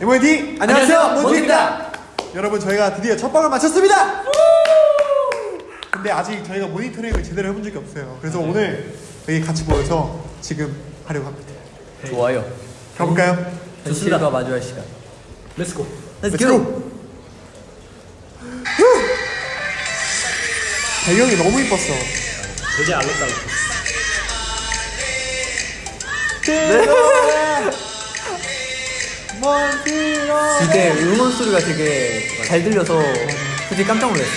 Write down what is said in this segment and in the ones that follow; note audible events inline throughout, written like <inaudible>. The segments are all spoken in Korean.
MOD 안녕하세요. 몬트입니다. 여러분 저희가 드디어 첫 방을 마쳤습니다. 근데 아직 저희가 모니터링을 제대로 해본 적이 없어요. 그래서 오늘 여기 같이 모여서 지금 하려고 합니다. 좋아요. 가볼까요? 현실과 마주할 시간. Let's go Let's Let's go. go. 배경이 너무 이뻤어. 되게 알록달록 <laughs> 이때 음원 소리가 되게 잘 들려서 솔직히 깜짝 놀랐어.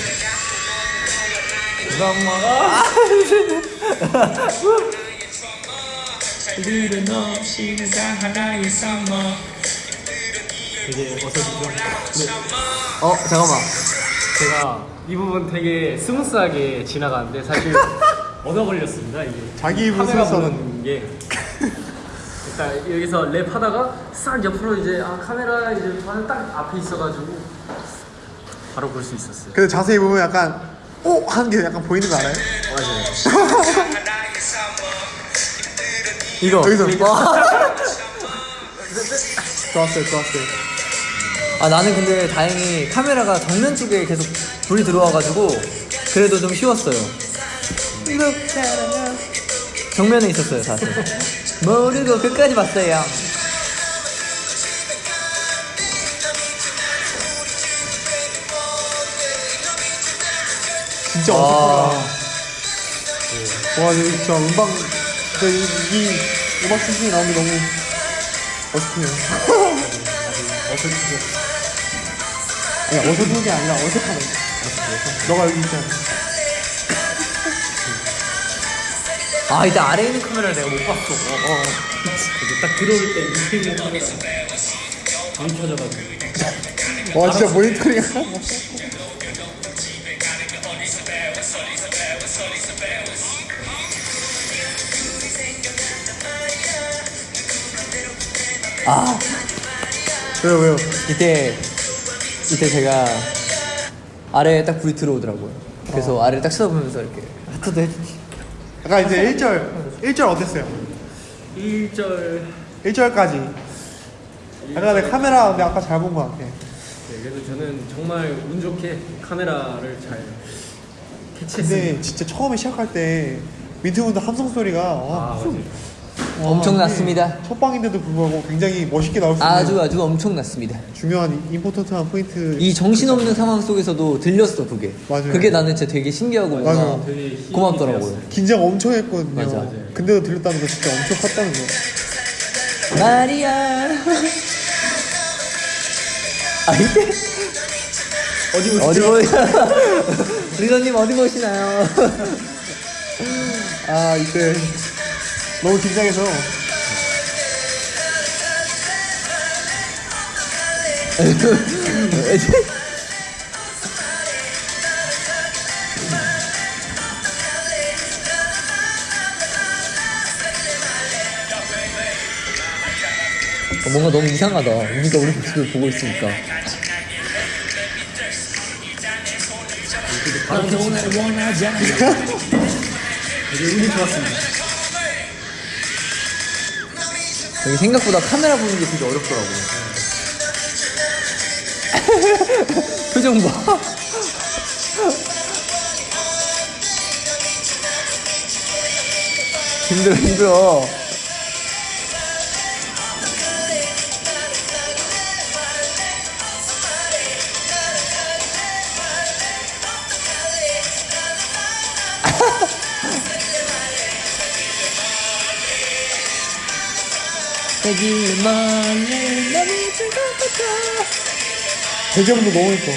일은 없이 가 하나의 썸머 되게 어설프죠? 네, 어 잠깐만. 제가 이 부분 되게 스무스하게 지나가는데 사실 <laughs> 얻어 걸렸습니다 이게 자기 카메라 smooth하다. 보는 게 일단 여기서 랩 하다가 싹 옆으로 이제 아 카메라 이제 딱 앞에 있어가지고 바로 볼 수 있었어요 근데 자세히 보면 약간 오! 하는 게 약간 보이는 거 알아요? 맞아요 이거. 여기서. 와. <laughs> 좋았어요 좋았어요 아 나는 근데 다행히 카메라가 정면 쪽에 계속 불이 들어와가지고 그래도 좀 쉬웠어요. 정면에 있었어요 사실. 모르고 끝까지 봤어요. 진짜 와. 어색하다 와 근데 진짜 음방 진짜 이, 이 음악 수준이 나오는 게 너무 어색해요. <laughs> 어색해 아니 어색한 게 아니라 어색하네. 너가 여기 있잖아 아 이때 아래에 있는 카메라를 내가 못 봤어. 어, 어. 이제 딱 들어올 때 있는 카메라 안 켜져가지고 와 진짜 모니터링 아 왜요 왜요 이때 이때 제가 아래에 딱 불이 들어오더라고요. 그래서 아래를 딱 쳐다보면서 이렇게 하트도 해주지. 약간 이제 1절 1절 어땠어요? 1절. 1절까지. 약간 내 카메라 근데 아까 잘 본 것 같아. 네, 그래서 저는 정말 운 좋게 카메라를 잘 캐치했습니다. 근데 진짜 처음에 시작할 때 민트분들 함성 소리가 아 와, 맞아요 엄청났습니다. 첫 방인데도 불구하고 굉장히 멋있게 나올 수 있는 아주 아주 엄청났습니다. 중요한 임포턴트한 포인트 이 정신없는 상황 속에서도 들렸어 그게. 맞아요. 그게 나는 진짜 되게 신기하고 맞아요. 되게 고맙더라고요. 되었어요. 긴장 엄청 했거든요 맞아. 맞아요. 근데도 들렸다는 거 진짜 엄청 컸다는 거 마리아. 아 이때 어디 어디 보시죠? 보이? <laughs> 리더님 어디 보시나요? 아 이때 너무 긴장해서 어, 뭔가 너무 이상하다. 우리가 우리 모습을 보고 있으니까. 너를 원하지 않아 <laughs> 되게 운이 좋았습니다 여기 생각보다 카메라 보는 게 되게 어렵더라고. <laughs> 표정 봐. <laughs> 힘들어 힘들어. 여기 멀리 너무 즐겁다. 대제분도 너무 예뻐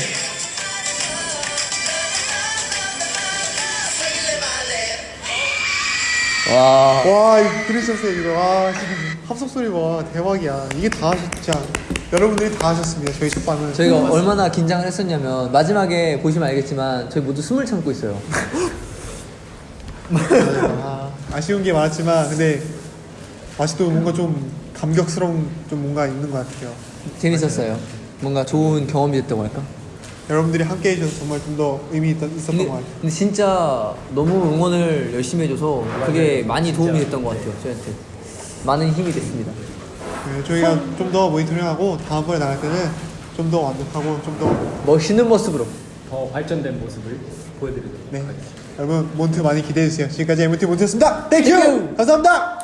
와. 와 이거 들으셨어요 이거 와 진짜 합성 소리 봐 대박이야 이게 다 하셨 진짜 여러분들이 다 하셨습니다 저희 첫 방은 저희가 얼마나 긴장을 했었냐면 마지막에 보시면 알겠지만 저희 모두 숨을 참고 있어요. <laughs> 아, 아쉬운 게 많았지만 근데 아직도 뭔가 좀 감격스러운 좀 뭔가 있는 것 같아요 재밌었어요. 뭔가 좋은 경험이 됐다고 할까? 여러분들이 함께 해주셔서 정말 좀 더 의미 있던, 있었던 근데, 것 같아요 근데 진짜 너무 응원을 열심히 해줘서 그게 많이 도움이 됐던 것 같아요 저희한테 많은 힘이 됐습니다 네, 저희가 좀 더 모니터링하고 다음번에 나갈 때는 좀 더 완벽하고 좀 더 멋있는 모습으로. 더 발전된 모습을 보여드리도록 네. 하겠습니다. 여러분 몬트 많이 기대해 주세요. 지금까지 MT 몬트였습니다. 땡큐. 땡큐. 감사합니다.